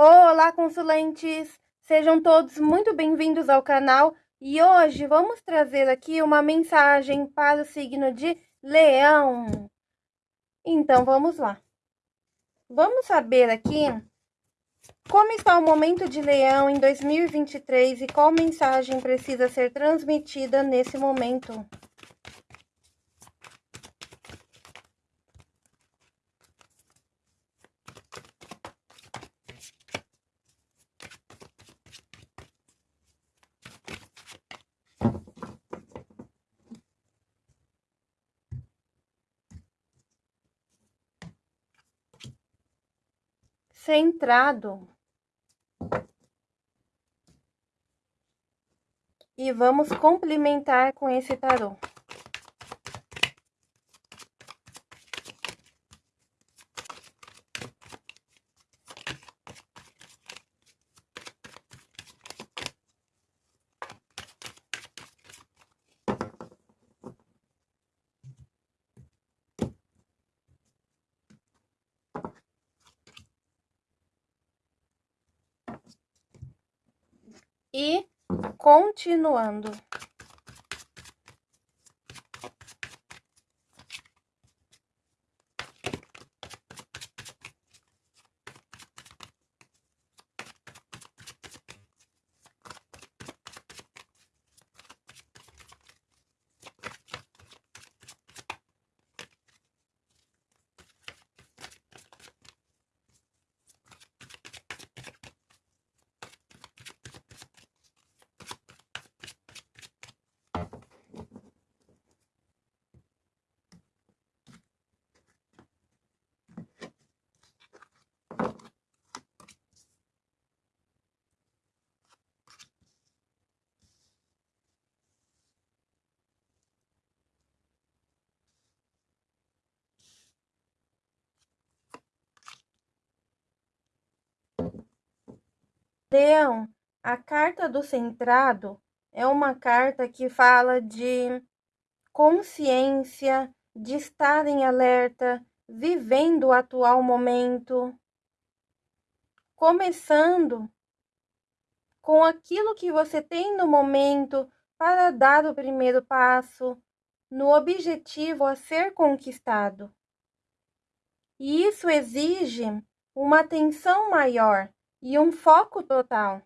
Olá, consulentes! Sejam todos muito bem-vindos ao canal e hoje vamos trazer aqui uma mensagem para o signo de Leão. Então, vamos lá. Vamos saber aqui como está o momento de Leão em 2023 e qual mensagem precisa ser transmitida nesse momento. Centrado. E vamos complementar com esse tarô. E continuando. Leão, a carta do centrado é uma carta que fala de consciência, de estar em alerta, vivendo o atual momento, começando com aquilo que você tem no momento para dar o primeiro passo no objetivo a ser conquistado. E isso exige uma atenção maior e um foco total.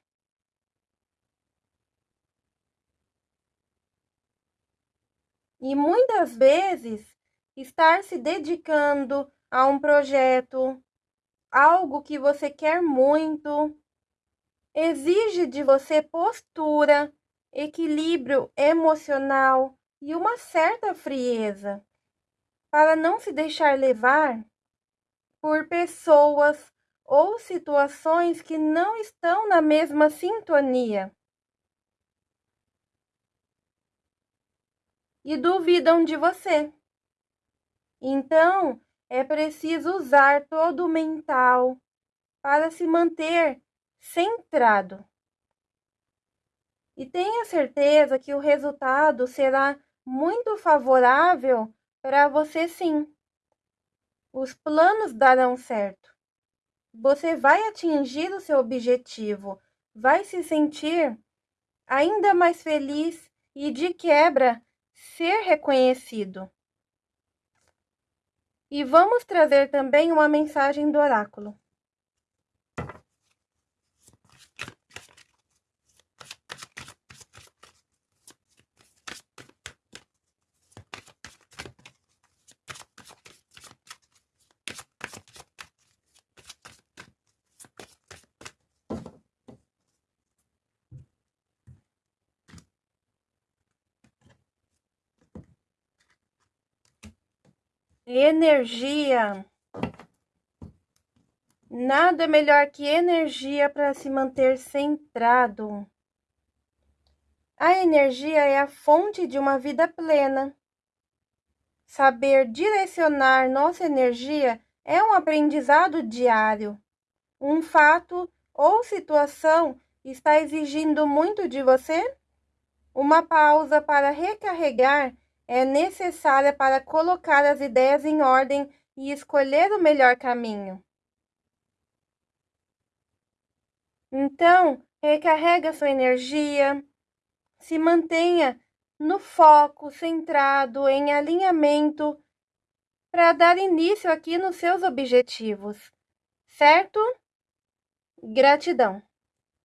E muitas vezes, estar se dedicando a um projeto, algo que você quer muito, exige de você postura, equilíbrio emocional e uma certa frieza, para não se deixar levar por pessoas ou situações que não estão na mesma sintonia. E duvidam de você. Então, é preciso usar todo o mental para se manter centrado. E tenha certeza que o resultado será muito favorável para você sim. Os planos darão certo você vai atingir o seu objetivo, vai se sentir ainda mais feliz e, de quebra, ser reconhecido. E vamos trazer também uma mensagem do oráculo. Energia. Nada melhor que energia para se manter centrado. A energia é a fonte de uma vida plena. Saber direcionar nossa energia é um aprendizado diário. Um fato ou situação está exigindo muito de você? Uma pausa para recarregar é necessária para colocar as ideias em ordem e escolher o melhor caminho. Então, recarrega sua energia, se mantenha no foco, centrado, em alinhamento, para dar início aqui nos seus objetivos, certo? Gratidão.